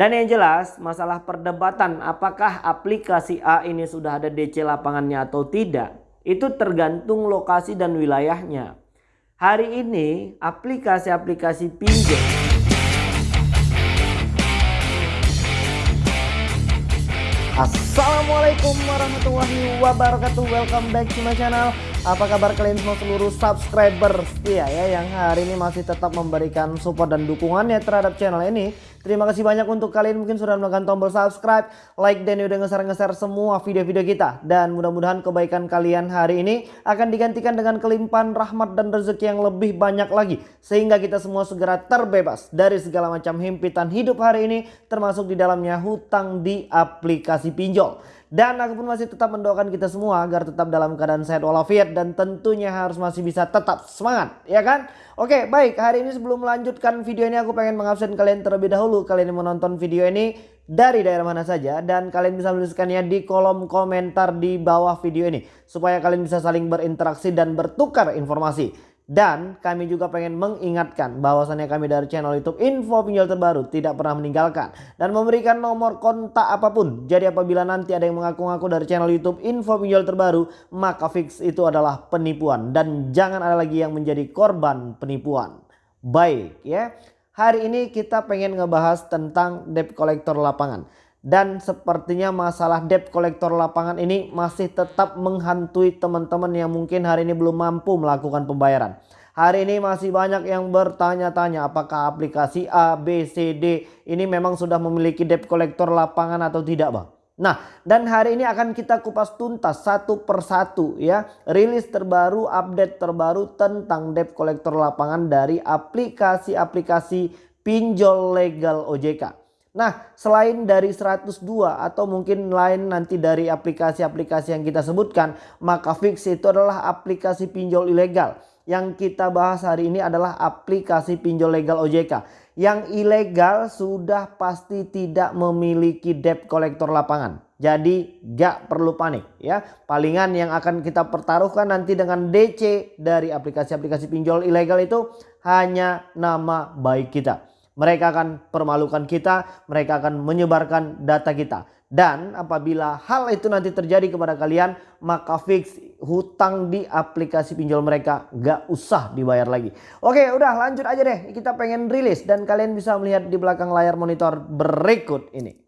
Dan yang jelas masalah perdebatan apakah aplikasi A ini sudah ada DC lapangannya atau tidak. Itu tergantung lokasi dan wilayahnya. Hari ini aplikasi-aplikasi pinjol Assalamualaikum warahmatullahi wabarakatuh Welcome back to my channel apa kabar kalian semua seluruh subscriber setia ya yang hari ini masih tetap memberikan support dan dukungannya terhadap channel ini. Terima kasih banyak untuk kalian mungkin sudah menekan tombol subscribe, like dan udah ngeser-ngeser semua video-video kita. Dan mudah-mudahan kebaikan kalian hari ini akan digantikan dengan kelimpahan rahmat dan rezeki yang lebih banyak lagi. Sehingga kita semua segera terbebas dari segala macam himpitan hidup hari ini termasuk di dalamnya hutang di aplikasi pinjol. Dan aku pun masih tetap mendoakan kita semua agar tetap dalam keadaan sehat walafiat dan tentunya harus masih bisa tetap semangat, ya kan? Oke, baik. Hari ini sebelum melanjutkan video ini aku pengen mengabsen kalian terlebih dahulu. Kalian yang menonton video ini dari daerah mana saja dan kalian bisa menuliskannya di kolom komentar di bawah video ini supaya kalian bisa saling berinteraksi dan bertukar informasi. Dan kami juga pengen mengingatkan bahwasannya kami dari channel YouTube info pinjol terbaru tidak pernah meninggalkan dan memberikan nomor kontak apa pun. Jadi apabila nanti ada yang mengaku-ngaku dari channel YouTube info pinjol terbaru, maka fix itu adalah penipuan dan jangan ada lagi yang menjadi korban penipuan. Baik ya. Hari ini kita pengen ngebahas tentang debt collector lapangan. Dan sepertinya masalah debt kolektor lapangan ini masih tetap menghantui teman-teman yang mungkin hari ini belum mampu melakukan pembayaran. Hari ini masih banyak yang bertanya-tanya apakah aplikasi A, B, C, D ini memang sudah memiliki debt kolektor lapangan atau tidak bang. Nah dan hari ini akan kita kupas tuntas satu persatu ya. Rilis terbaru, update terbaru tentang debt kolektor lapangan dari aplikasi-aplikasi pinjol legal OJK. Nah selain dari 102 atau mungkin lain nanti dari aplikasi-aplikasi yang kita sebutkan. Maka fix itu adalah aplikasi pinjol ilegal. Yang kita bahas hari ini adalah aplikasi pinjol legal OJK. Yang ilegal sudah pasti tidak memiliki debt collector lapangan. Jadi gak perlu panik ya. Palingan yang akan kita pertaruhkan nanti dengan DC dari aplikasi-aplikasi pinjol ilegal itu hanya nama baik kita. Mereka akan permalukan kita, mereka akan menyebarkan data kita. Dan apabila hal itu nanti terjadi kepada kalian, maka fix hutang di aplikasi pinjol mereka gak usah dibayar lagi. Oke udah lanjut aja deh, kita pengen rilis dan kalian bisa melihat di belakang layar monitor berikut ini.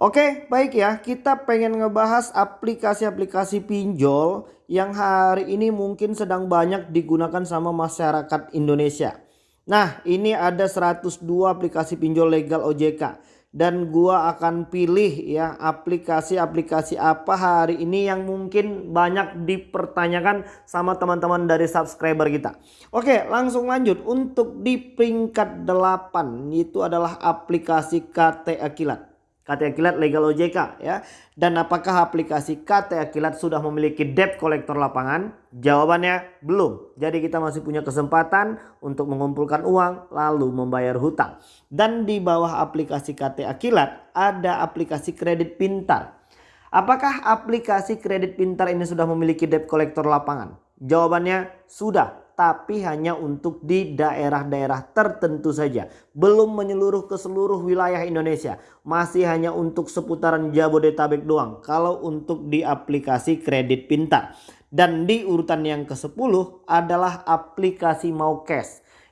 Oke baik ya, kita pengen ngebahas aplikasi-aplikasi pinjol yang hari ini mungkin sedang banyak digunakan sama masyarakat Indonesia. Nah ini ada 102 aplikasi pinjol legal OJK dan gua akan pilih ya aplikasi-aplikasi apa hari ini yang mungkin banyak dipertanyakan sama teman-teman dari subscriber kita. Oke langsung lanjut untuk di peringkat 8 itu adalah aplikasi KT Akilat. KTA Kilat Legal OJK ya. Dan apakah aplikasi KTA Kilat sudah memiliki debt collector lapangan? Jawabannya belum. Jadi kita masih punya kesempatan untuk mengumpulkan uang lalu membayar hutang. Dan di bawah aplikasi KTA Kilat ada aplikasi kredit pintar. Apakah aplikasi kredit pintar ini sudah memiliki debt collector lapangan? Jawabannya sudah tapi hanya untuk di daerah-daerah tertentu saja. Belum menyeluruh ke seluruh wilayah Indonesia. Masih hanya untuk seputaran Jabodetabek doang. Kalau untuk di aplikasi kredit pintar. Dan di urutan yang ke-10 adalah aplikasi mau.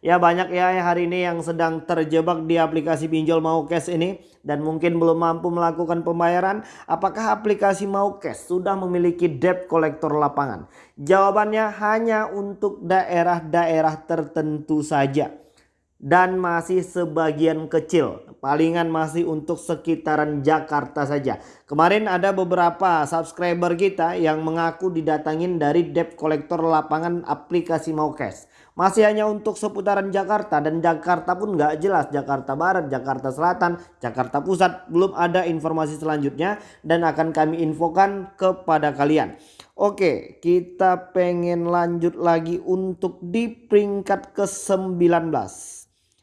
Ya banyak ya hari ini yang sedang terjebak di aplikasi pinjol mau cash ini dan mungkin belum mampu melakukan pembayaran. Apakah aplikasi mau cash sudah memiliki debt collector lapangan? Jawabannya hanya untuk daerah-daerah tertentu saja dan masih sebagian kecil. Palingan masih untuk sekitaran Jakarta saja. Kemarin ada beberapa subscriber kita yang mengaku didatangin dari debt collector lapangan aplikasi mau cash masih hanya untuk seputaran Jakarta dan Jakarta pun nggak jelas Jakarta Barat, Jakarta Selatan, Jakarta Pusat belum ada informasi selanjutnya dan akan kami infokan kepada kalian. Oke kita pengen lanjut lagi untuk di peringkat ke-19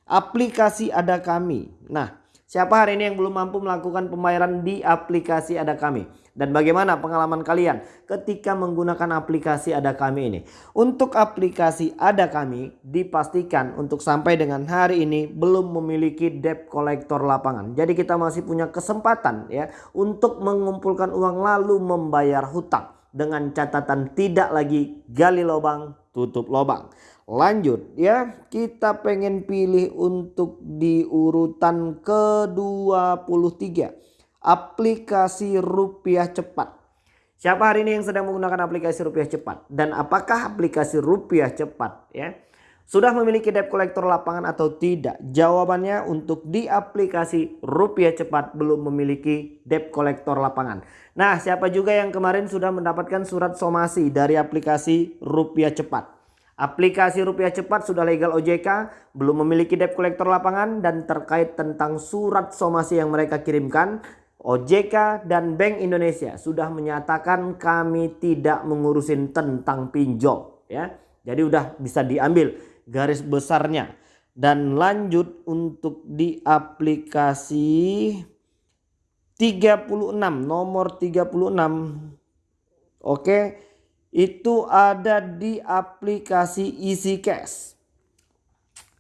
aplikasi ada kami. Nah Siapa hari ini yang belum mampu melakukan pembayaran di aplikasi Ada Kami? Dan bagaimana pengalaman kalian ketika menggunakan aplikasi Ada Kami ini? Untuk aplikasi Ada Kami dipastikan untuk sampai dengan hari ini belum memiliki debt collector lapangan. Jadi kita masih punya kesempatan ya untuk mengumpulkan uang lalu membayar hutang dengan catatan tidak lagi gali lubang tutup lubang. Lanjut ya, kita pengen pilih untuk di urutan ke-23. Aplikasi rupiah cepat. Siapa hari ini yang sedang menggunakan aplikasi rupiah cepat? Dan apakah aplikasi rupiah cepat ya? Sudah memiliki debt collector lapangan atau tidak? Jawabannya untuk di aplikasi rupiah cepat belum memiliki debt collector lapangan. Nah siapa juga yang kemarin sudah mendapatkan surat somasi dari aplikasi rupiah cepat? Aplikasi rupiah cepat sudah legal OJK, belum memiliki debt collector lapangan dan terkait tentang surat somasi yang mereka kirimkan, OJK dan Bank Indonesia sudah menyatakan kami tidak mengurusin tentang pinjol ya. Jadi udah bisa diambil garis besarnya dan lanjut untuk di aplikasi 36 nomor 36 oke itu ada di aplikasi Easy Cash.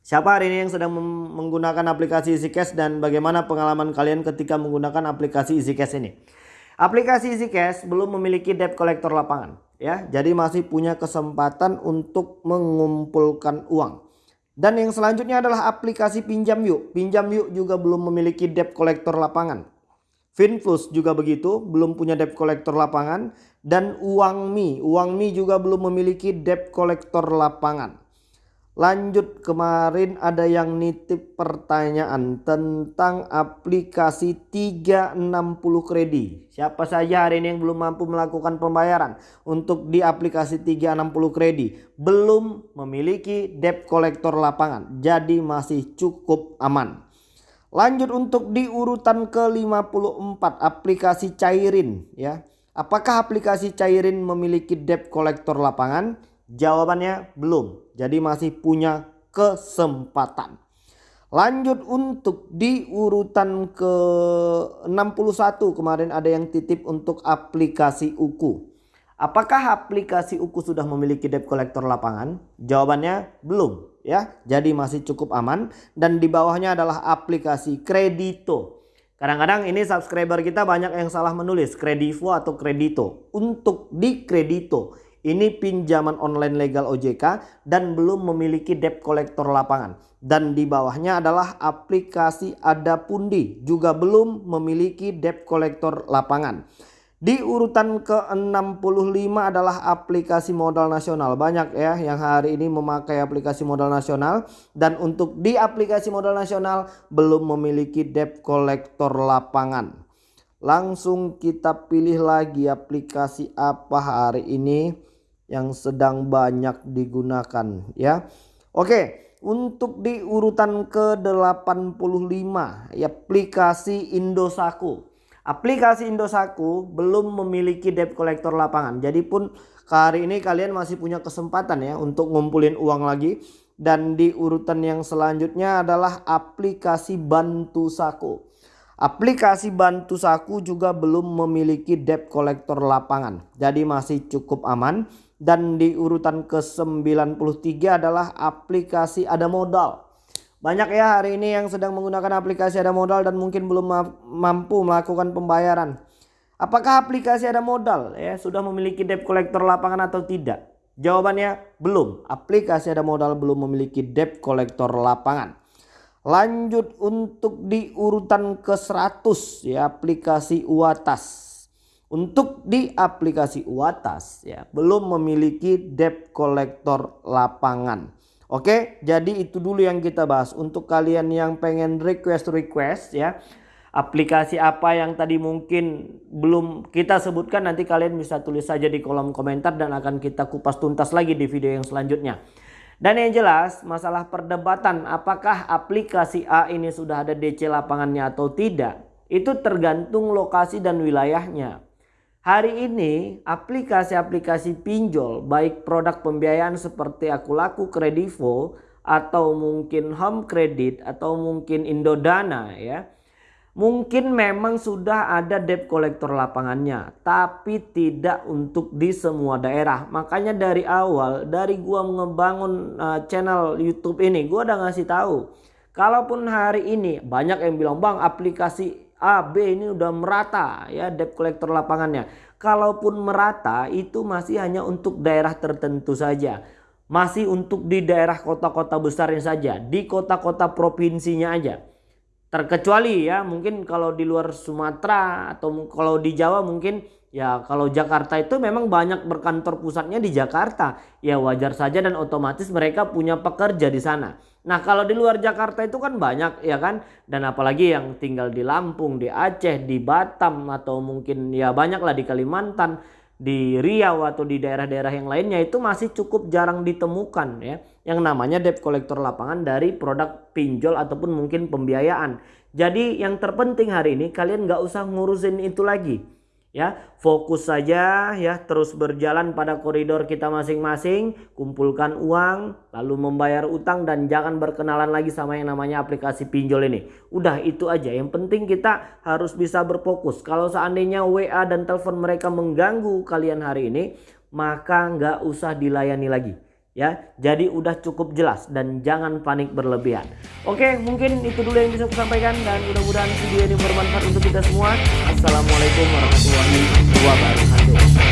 Siapa hari ini yang sedang menggunakan aplikasi Easy Cash dan bagaimana pengalaman kalian ketika menggunakan aplikasi Easy Cash ini? Aplikasi Easy Cash belum memiliki debt collector lapangan ya. Jadi masih punya kesempatan untuk mengumpulkan uang. Dan yang selanjutnya adalah aplikasi Pinjam Yuk. Pinjam Yuk juga belum memiliki debt collector lapangan. Finflux juga begitu, belum punya debt collector lapangan dan Uangmi, Uangmi juga belum memiliki debt collector lapangan. Lanjut kemarin ada yang nitip pertanyaan tentang aplikasi 360 kredit. Siapa saja hari ini yang belum mampu melakukan pembayaran untuk di aplikasi 360 kredit belum memiliki debt collector lapangan. Jadi masih cukup aman. Lanjut untuk di urutan ke-54 aplikasi Cairin ya. Apakah aplikasi Cairin memiliki debt collector lapangan? Jawabannya belum. Jadi masih punya kesempatan. Lanjut untuk di urutan ke-61 kemarin ada yang titip untuk aplikasi Uku. Apakah aplikasi Uku sudah memiliki debt collector lapangan? Jawabannya belum ya. Jadi masih cukup aman dan di bawahnya adalah aplikasi Kredito. Kadang-kadang ini subscriber kita banyak yang salah menulis Kredivo atau Kredito. Untuk di Kredito ini pinjaman online legal OJK dan belum memiliki debt collector lapangan. Dan di bawahnya adalah aplikasi Adapundi juga belum memiliki debt collector lapangan. Di urutan ke-65 adalah aplikasi modal nasional. Banyak ya yang hari ini memakai aplikasi modal nasional. Dan untuk di aplikasi modal nasional belum memiliki debt collector lapangan. Langsung kita pilih lagi aplikasi apa hari ini yang sedang banyak digunakan ya. Oke, untuk di urutan ke-85 aplikasi Indosaku. Aplikasi Indosaku belum memiliki debt collector lapangan. Jadi pun hari ini kalian masih punya kesempatan ya untuk ngumpulin uang lagi. Dan di urutan yang selanjutnya adalah aplikasi Bantu Saku. Aplikasi Bantu Saku juga belum memiliki debt collector lapangan. Jadi masih cukup aman. Dan di urutan ke-93 adalah aplikasi Ada Modal. Banyak ya hari ini yang sedang menggunakan aplikasi ada modal dan mungkin belum mampu melakukan pembayaran. Apakah aplikasi ada modal ya sudah memiliki debt collector lapangan atau tidak? Jawabannya belum. Aplikasi ada modal belum memiliki debt collector lapangan. Lanjut untuk di urutan ke-100 ya aplikasi Uatas. Untuk di aplikasi Uatas ya belum memiliki debt collector lapangan. Oke, jadi itu dulu yang kita bahas. Untuk kalian yang pengen request-request ya, aplikasi apa yang tadi mungkin belum kita sebutkan nanti kalian bisa tulis saja di kolom komentar dan akan kita kupas tuntas lagi di video yang selanjutnya. Dan yang jelas masalah perdebatan apakah aplikasi A ini sudah ada DC lapangannya atau tidak. Itu tergantung lokasi dan wilayahnya. Hari ini aplikasi-aplikasi pinjol baik produk pembiayaan seperti Aku Laku Kredivo atau mungkin Home Credit atau mungkin Indodana ya. Mungkin memang sudah ada debt collector lapangannya, tapi tidak untuk di semua daerah. Makanya dari awal, dari gua ngebangun uh, channel YouTube ini, gua udah ngasih tahu. Kalaupun hari ini banyak yang bilang, "Bang, aplikasi A, B ini udah merata ya debt collector lapangannya." Kalaupun merata, itu masih hanya untuk daerah tertentu saja. Masih untuk di daerah kota-kota besarnya saja, di kota-kota provinsinya aja terkecuali ya mungkin kalau di luar Sumatera atau kalau di Jawa mungkin ya kalau Jakarta itu memang banyak berkantor pusatnya di Jakarta. Ya wajar saja dan otomatis mereka punya pekerja di sana. Nah kalau di luar Jakarta itu kan banyak ya kan? Dan apalagi yang tinggal di Lampung di Aceh di Batam atau mungkin ya banyak lah di Kalimantan di Riau atau di daerah-daerah yang lainnya itu masih cukup jarang ditemukan ya yang namanya debt collector lapangan dari produk pinjol ataupun mungkin pembiayaan. Jadi yang terpenting hari ini kalian nggak usah ngurusin itu lagi ya fokus saja ya terus berjalan pada koridor kita masing-masing kumpulkan uang lalu membayar utang dan jangan berkenalan lagi sama yang namanya aplikasi pinjol ini. Udah itu aja yang penting kita harus bisa berfokus. Kalau seandainya WA dan telepon mereka mengganggu kalian hari ini maka nggak usah dilayani lagi ya. Jadi udah cukup jelas dan jangan panik berlebihan. Oke mungkin itu dulu yang bisa aku sampaikan dan mudah-mudahan video ini bermanfaat untuk kita semua. Assalamualaikum warahmatullahi wabarakatuh